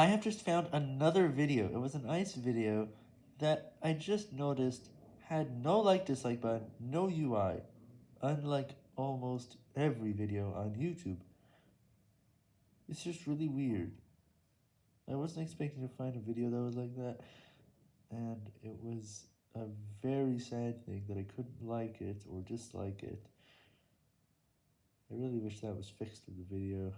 I have just found another video, it was an ICE video, that I just noticed had no like-dislike button, no UI, unlike almost every video on YouTube. It's just really weird. I wasn't expecting to find a video that was like that, and it was a very sad thing that I couldn't like it or dislike it. I really wish that was fixed in the video.